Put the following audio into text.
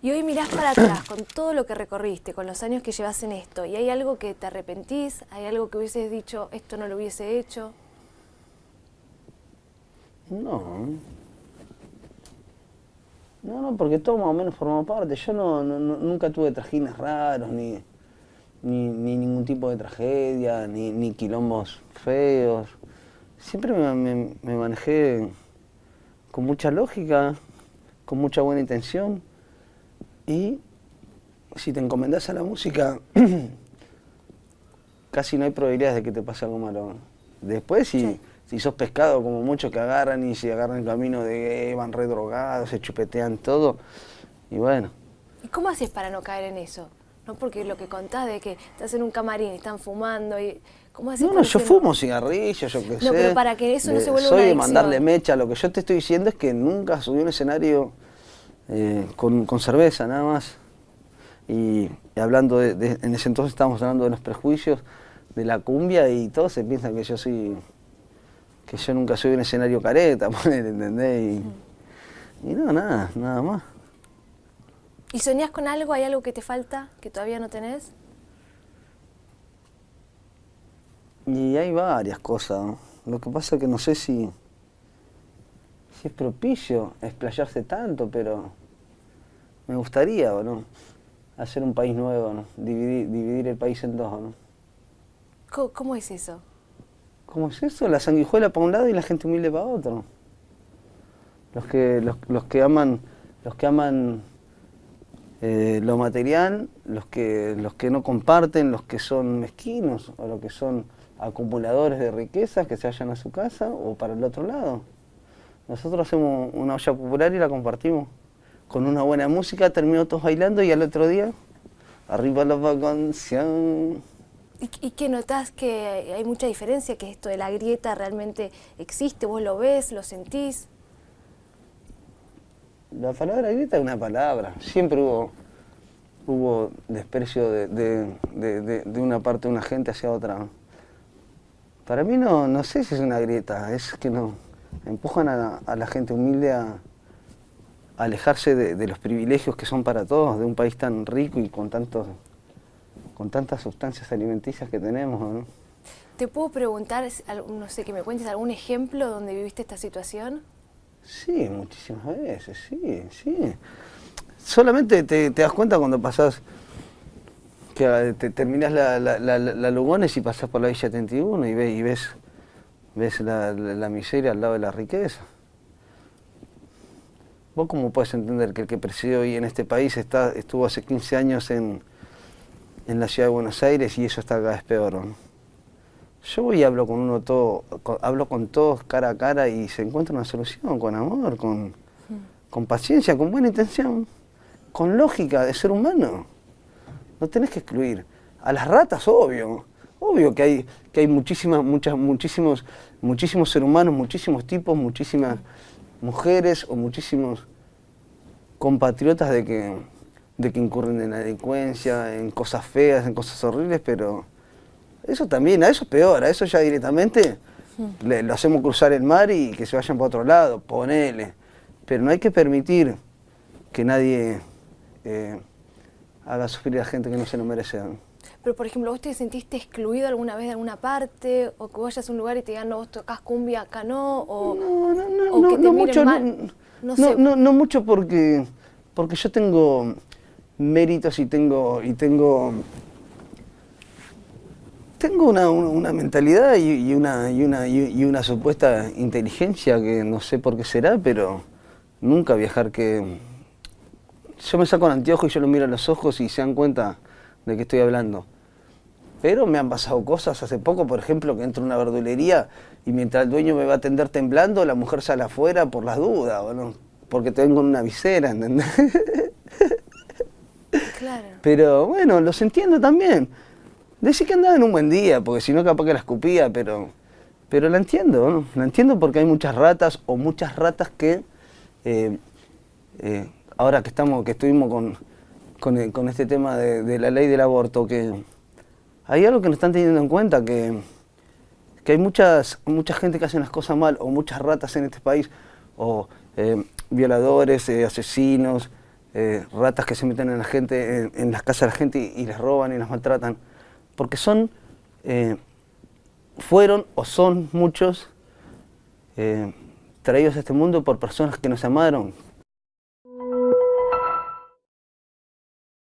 Y hoy mirás para atrás con todo lo que recorriste, con los años que llevas en esto, y hay algo que te arrepentís, hay algo que hubieses dicho, esto no lo hubiese hecho. No. No, no, porque todo más o menos formó parte. Yo no, nunca tuve trajines raros, ni, ni, ningún tipo de tragedia, ni, ni quilombos feos. Siempre me manejé con mucha lógica, con mucha buena intención. Y si te encomendás a la música, casi no hay probabilidades de que te pase algo malo. Después, si, si sos pescado, como muchos que agarran y se agarran el camino de van redrogados, se chupetean todo, y bueno. ¿Y cómo haces para no caer en eso? No porque lo que contás de que estás en un camarín y están fumando y... ¿Cómo haces no, no, yo fumo cigarrillos, yo qué sé. No, pero para que eso no se vuelva soy una de mandarle mecha. Lo que yo te estoy diciendo es que nunca subí un escenario eh, con, cerveza nada más. Y, hablando de, en ese entonces estábamos hablando de los prejuicios de la cumbia y todos se piensan que yo soy, que yo nunca soy un escenario careta, ¿entendés? Y, no, nada, nada más. ¿Y soñás con algo? ¿Hay algo que te falta, que todavía no tenés? Y hay varias cosas. Lo que pasa es que no sé si, si es propicio explayarse tanto, pero me gustaría, no? Hacer un país nuevo, ¿no? Dividir, dividir el país en dos, ¿no? ¿Cómo, es eso? ¿Cómo es eso? La sanguijuela para un lado y la gente humilde para otro. Los que, los, que aman, los que aman eh, lo material, los que, los que no comparten, los que son mezquinos o los que son acumuladores de riquezas que se vayan a su casa o para el otro lado. Nosotros hacemos una olla popular y la compartimos. Con una buena música, terminó todos bailando y al otro día, arriba la canción. ¿Y, ¿Y qué notás que hay mucha diferencia, que esto de la grieta realmente existe? ¿Vos lo ves, lo sentís? La palabra grieta es una palabra. Siempre hubo, hubo desprecio de, una parte de una gente hacia otra. Para mí no, no sé si es una grieta, es que no empujan a, la gente humilde a, alejarse de, los privilegios que son para todos, de un país tan rico y con, tantos, con tantas sustancias alimenticias que tenemos. ¿Te puedo preguntar, no sé, que me cuentes algún ejemplo donde viviste esta situación? Sí, muchísimas veces, sí, sí. Solamente te, das cuenta cuando pasás, que te terminás la, la, Lugones y pasás por la Villa 71 y ves, y ves ves la, miseria al lado de la riqueza. ¿Vos cómo puedes entender que el que preside hoy en este país está, estuvo hace 15 años en, en la ciudad de Buenos Aires y eso está cada vez peor? Yo voy y hablo con uno todo, hablo con todos cara a cara y se encuentra una solución, con amor, con, con paciencia, con buena intención, con lógica de ser humano. No tenés que excluir. A las ratas, obvio. Obvio que hay, que hay muchísimas, muchas, muchísimos, muchísimos seres humanos, muchísimos tipos, muchísimas mujeres o muchísimos compatriotas de que, de que incurren en la delincuencia, en cosas feas, en cosas horribles, pero eso también, a eso es peor, a eso ya directamente le, lo hacemos cruzar el mar y que se vayan para otro lado, ponele. Pero no hay que permitir que nadie eh, haga sufrir a gente que no se lo merece. Pero, por ejemplo, ¿vos te sentiste excluido alguna vez de alguna parte? ¿O que vayas a un lugar y te digan, no, vos tocas cumbia, acá no? O, no, no, no, no, no mucho, no, no, mucho porque, porque yo tengo méritos y tengo, y tengo, tengo una, una, mentalidad y, una, y, una, y una supuesta inteligencia que no sé por qué será, pero nunca viajar que... Yo me saco el anteojo y yo lo miro a los ojos y se dan cuenta de qué estoy hablando. Pero me han pasado cosas hace poco, por ejemplo, que entro a una verdulería y mientras el dueño me va a atender temblando, la mujer sale afuera por las dudas, bueno, porque tengo una visera, ¿entendés? Claro. Pero bueno, los entiendo también. Decí que andaba en un buen día, porque si no capaz que la escupía, pero, pero la entiendo, ¿no? La entiendo porque hay muchas ratas o muchas ratas que, eh, eh, ahora que, estamos, que estuvimos con, con, este tema de, la ley del aborto, que hay algo que no están teniendo en cuenta, que, que hay muchas, mucha gente que hace las cosas mal, o muchas ratas en este país, o eh, violadores, eh, asesinos, eh, ratas que se meten en la gente, en, las casas de la gente y, les roban y las maltratan, porque son, eh, fueron o son muchos traídos a este mundo por personas que nos amaron,